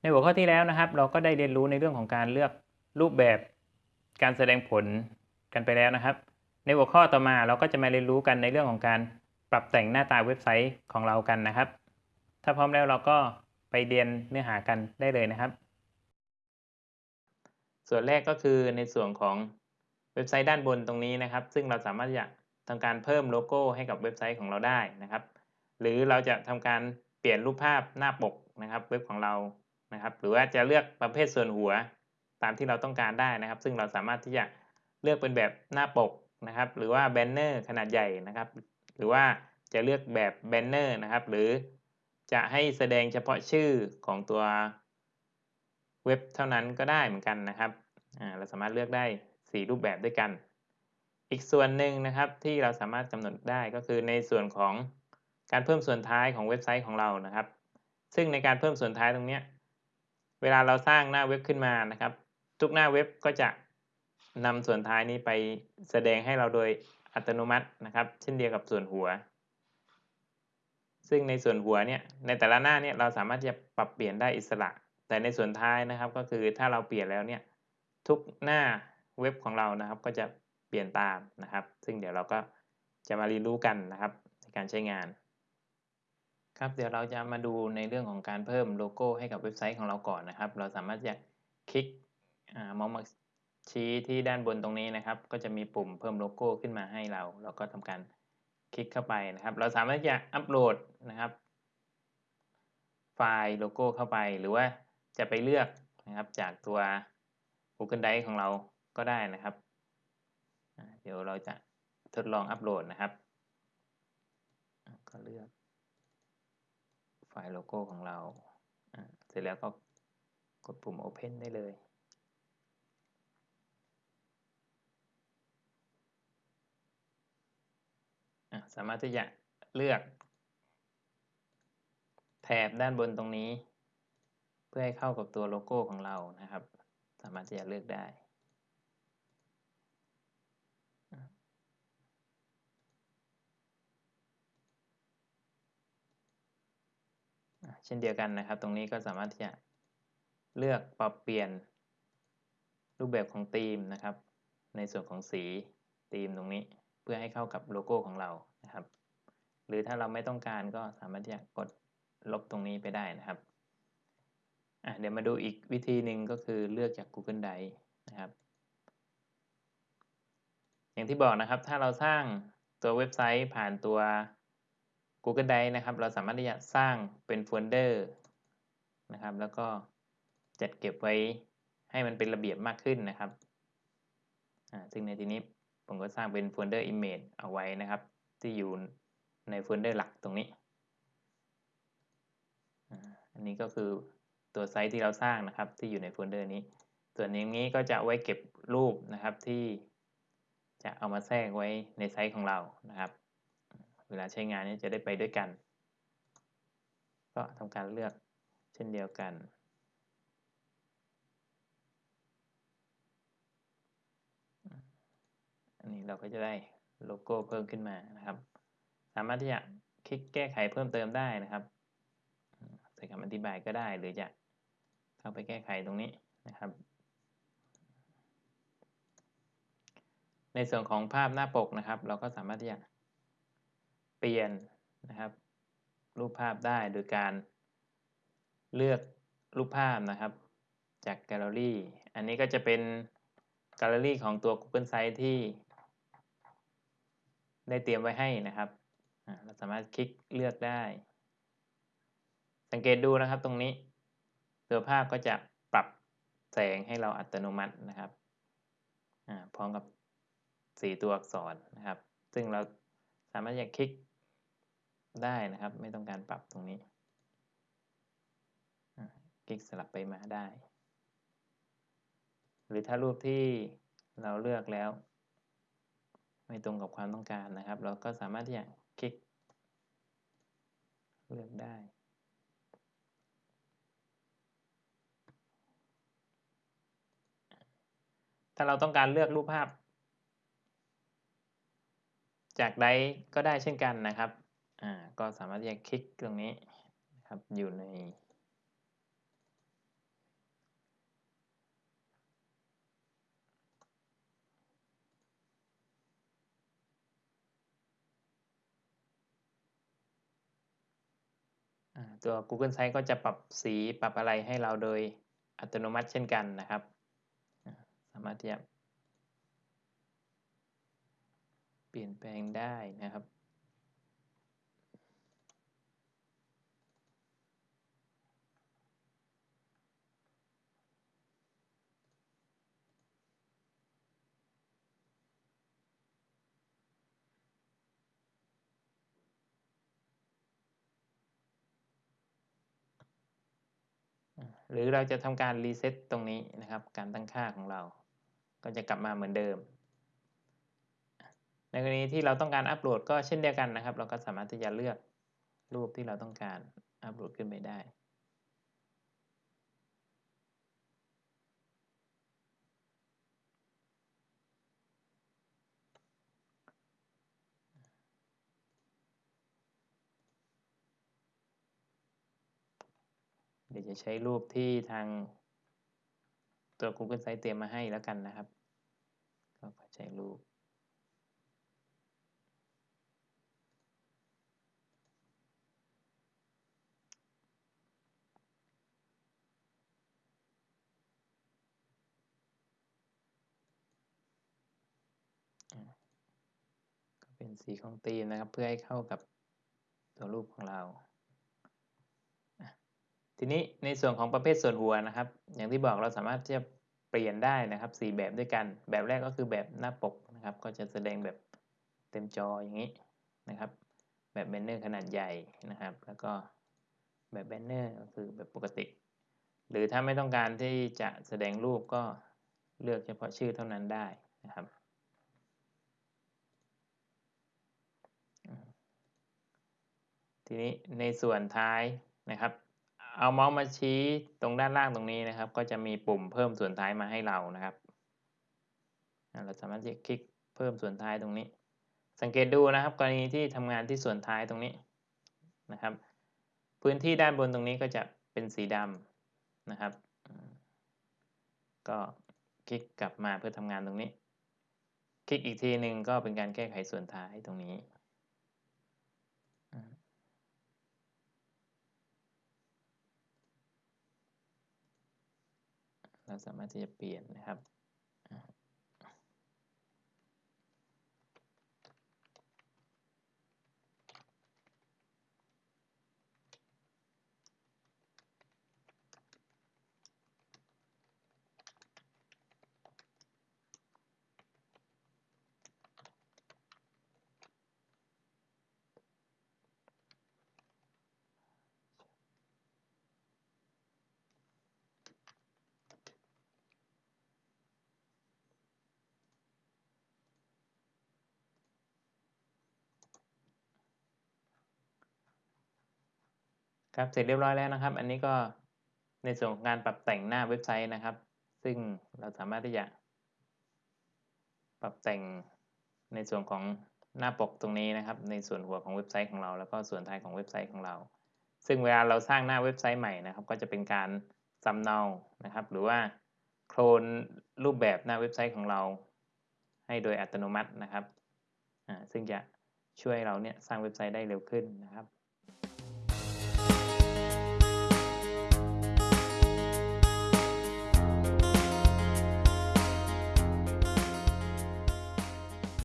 ในหัวข้อที่แล้วนะครับ เราก็ได้เรียนรู้ในเรื่องของการเลือกรูปแบบการแสดงผลกันไปแล้วนะครับ ในหัวข้อต่อมาเราก็จะมาเรียนรู้กันในเรื่องของการปรับแต่งหน้าตาเว็บไซต์ของเรากันนะครับ ถ้าพร้อมแล้วเราก็ไปเรียนเนื้อหากันได้เลยนะครับ ส่วนแรกก็คือในส่วนของเว็บไซต์ด้านบนตรงนี้นะครับ ซึ่งเราสามารถจะทำการเพิ่มโลโก้ให้กับเว็บไซต์ของเราได้นะครับ หรือเราจะทำการเปลี่ยนรูปภาพหน้าปกนะครับ เว็บของเรา นะครับ หรือว่าจะเลือกประเภทส่วนหัวตามที่เราต้องการได้นะครับ ซึ่งเราสามารถที่จะเลือกเป็นแบบหน้าปกนะครับ หรือว่าแบนเนอร์ขนาดใหญ่นะครับ หรือว่าจะเลือกแบบแบนเนอร์นะครับ หรือจะให้แสดงเฉพาะชื่อของตัวเว็บเท่านั้นก็ได้เหมือนกันนะครับเราสามารถเลือกได้ 4 รูปแบบด้วยกัน อีกส่วนหนึ่งนะครับที่เราสามารถกำหนดได้ก็คือในส่วนของการเพิ่มส่วนท้ายของเว็บไซต์ของเรานะครับ ซึ่งในการเพิ่มส่วนท้ายตรงนี้ เวลาเราสร้างหน้าเว็บขึ้นมานะครับ ทุกหน้าเว็บก็จะนำส่วนท้ายนี้ไปแสดงให้เราโดยอัตโนมัตินะครับ เช่นเดียวกับส่วนหัว ซึ่งในส่วนหัวเนี่ยในแต่ละหน้าเนี่ยเราสามารถจะปรับเปลี่ยนได้อิสระ แต่ในส่วนท้ายนะครับ ก็คือถ้าเราเปลี่ยนแล้วเนี่ยทุกหน้าเว็บของเรานะครับ ก็จะเปลี่ยนตามนะครับ ซึ่งเดี๋ยวเราก็จะมาเรียนรู้กันนะครับในการใช้งาน ครับเดี๋ยวเราจะมาดูในเรื่องของการเพิ่มโลโก้ให้กับเว็บไซต์ของเราก่อนนะครับ เราสามารถจะคลิกเมาส์มาชี้ที่ด้านบนตรงนี้นะครับ ก็จะมีปุ่มเพิ่มโลโก้ขึ้นมาให้เรา เราก็ทำการคลิกเข้าไปนะครับ เราสามารถจะอัปโหลดนะครับ ไฟล์โลโก้เข้าไป หรือว่าจะไปเลือกนะครับจากตัว Google Drive ของเราก็ได้นะครับ เดี๋ยวเราจะทดลองอัปโหลดนะครับ ก็เลือก ไฟล์โลโก้ของเรา เสร็จแล้วก็กดปุ่ม Open ได้เลย สามารถที่จะเลือก แถบด้านบนตรงนี้ เพื่อให้เข้ากับตัวโลโก้ของเรานะครับ สามารถที่จะเลือกได้ เช่นเดียวกันนะครับ ตรงนี้ก็สามารถที่จะเลือกปรับเปลี่ยนรูปแบบของธีมนะครับ ในส่วนของสีธีมตรงนี้เพื่อให้เข้ากับโลโก้ของเรานะครับ หรือถ้าเราไม่ต้องการก็สามารถที่จะกดลบตรงนี้ไปได้นะครับอะเดี๋ยวมาดูอีกวิธีหนึ่งก็คือเลือกจาก Google Drive นะครับ อย่างที่บอกนะครับถ้าเราสร้างตัวเว็บไซต์ผ่านตัว Google Drive นะครับ เราสามารถที่จะสร้างเป็นโฟลเดอร์นะครับ แล้วก็จัดเก็บไว้ให้มันเป็นระเบียบมากขึ้นนะครับ ซึ่งในที่นี้ผมก็สร้างเป็นโฟลเดอร์ image เอาไว้นะครับ ที่อยู่ในโฟลเดอร์หลักตรงนี้ อันนี้ก็คือตัวไซต์ที่เราสร้างนะครับ ที่อยู่ในโฟลเดอร์นี้ ส่วนนี้ก็จะไว้เก็บรูปนะครับที่จะเอามาแทรกไว้ในไซต์ของเรานะครับ เวลาใช้งานนี้จะได้ไปด้วยกัน ก็ทำการเลือกเช่นเดียวกัน อันนี้เราก็จะได้โลโก้เพิ่มขึ้นมานะครับ สามารถที่จะคลิกแก้ไขเพิ่มเติมได้นะครับใส่คำอธิบายก็ได้หรือจะเข้าไปแก้ไขตรงนี้นะครับ ในส่วนของภาพหน้าปกนะครับ เราก็สามารถที่จะ เปลี่ยนนะครับรูปภาพได้โดยการเลือกรูปภาพนะครับ จากแกลเลอรี่ อันนี้ก็จะเป็นแกลเลอรี่ของตัว Google Sites ที่ ได้เตรียมไว้ให้นะครับ เราสามารถคลิกเลือกได้ สังเกตดูนะครับตรงนี้ตัวภาพก็จะปรับแสงให้เราอัตโนมัตินะครับพร้อมกับสีตัวอักษรนะครับ ซึ่งเราสามารถจะคลิก ได้นะครับ ไม่ต้องการปรับตรงนี้คลิกสลับไปมาได้ หรือถ้ารูปที่เราเลือกแล้ว ไม่ตรงกับความต้องการนะครับ เราก็สามารถที่จะคลิก เลือกได้ถ้าเราต้องการเลือกรูปภาพ จากใดก็ได้เช่นกันนะครับ่าก็สามารถที่จะคลิกตรงนี้นะครับอยู่ในตัว Google Site ก็จะปรับสีปรับอะไรให้เราโดยอัตโนมัติเช่นกันนะครับ สามารถที่จะเปลี่ยนแปลงได้นะครับ หรือเราจะทำการรีเซ็ตตรงนี้นะครับ การตั้งค่าของเรา ก็จะกลับมาเหมือนเดิม ในกรณีที่เราต้องการอัปโหลดก็เช่นเดียวกันนะครับ เราก็สามารถที่จะเลือกรูปที่เราต้องการอัปโหลดขึ้นไปได้ เดี๋ยวจะใช้รูปที่ทางตัว Google Sites เตรียมมาให้แล้วกันนะครับ ก็ใช้รูปก็เป็นสีของธีมนะครับ เพื่อให้เข้ากับตัวรูปของเรา ทีนี้ในส่วนของประเภทส่วนหัวนะครับ อย่างที่บอกเราสามารถที่จะเปลี่ยนได้นะครับ 4 แบบด้วยกัน แบบแรกก็คือแบบหน้าปกนะครับ ก็จะแสดงแบบเต็มจออย่างนี้นะครับ แบบแบนเนอร์ขนาดใหญ่นะครับ แล้วก็แบบแบนเนอร์ก็คือแบบปกติ หรือถ้าไม่ต้องการที่จะแสดงรูปก็เลือกเฉพาะชื่อเท่านั้นได้นะครับทีนี้ในส่วนท้ายนะครับ เอาเมาส์มาชี้ตรงด้านล่างตรงนี้นะครับ ก็จะมีปุ่มเพิ่มส่วนท้ายมาให้เรานะครับ เราสามารถจะคลิกเพิ่มส่วนท้ายตรงนี้ สังเกตดูนะครับ กรณีที่ทำงานที่ส่วนท้ายตรงนี้นะครับ พื้นที่ด้านบนตรงนี้ก็จะเป็นสีดำนะครับ ก็คลิกกลับมาเพื่อทำงานตรงนี้ คลิกอีกทีหนึ่งก็เป็นการแก้ไขส่วนท้ายตรงนี้ เราสามารถที่จะเปลี่ยนนะครับ ครับเสร็จเรียบร้อยแล้วนะครับ อันนี้ก็ในส่วนของการปรับแต่งหน้าเว็บไซต์นะครับ ซึ่งเราสามารถที่จะ ปรับแต่งในส่วนของหน้าปกตรงนี้นะครับ ในส่วนหัวของเว็บไซต์ของเรา แล้วก็ส่วนท้ายของเว็บไซต์ของเรา ซึ่งเวลาเราสร้างหน้าเว็บไซต์ใหม่นะครับ ก็จะเป็นการสำเนานะครับ หรือว่าโคลนรูปแบบหน้าเว็บไซต์ของเรา ให้โดยอัตโนมัตินะครับซึ่งจะช่วยเราเนี่ยสร้างเว็บไซต์ได้เร็วขึ้นนะครับ